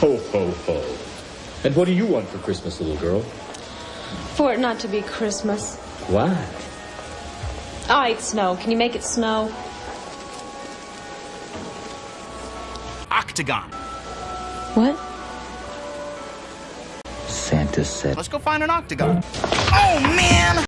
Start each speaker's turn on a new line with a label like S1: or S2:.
S1: Ho, ho, ho. And what do you want for Christmas, little girl?
S2: For it not to be Christmas.
S1: Why?
S2: Ah, All right, snow. Can you make it snow?
S3: Octagon.
S2: What?
S4: Santa said.
S3: Let's go find an octagon. Oh!